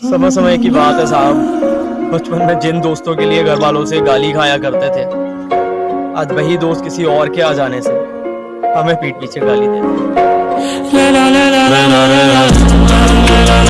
समय समय की बात है साहब बचपन में जिन दोस्तों के लिए घर वालों से गाली खाया करते थे, आज वही दोस्त किसी और के आ जाने से हमें पीठ पीछे गाली देते हैं।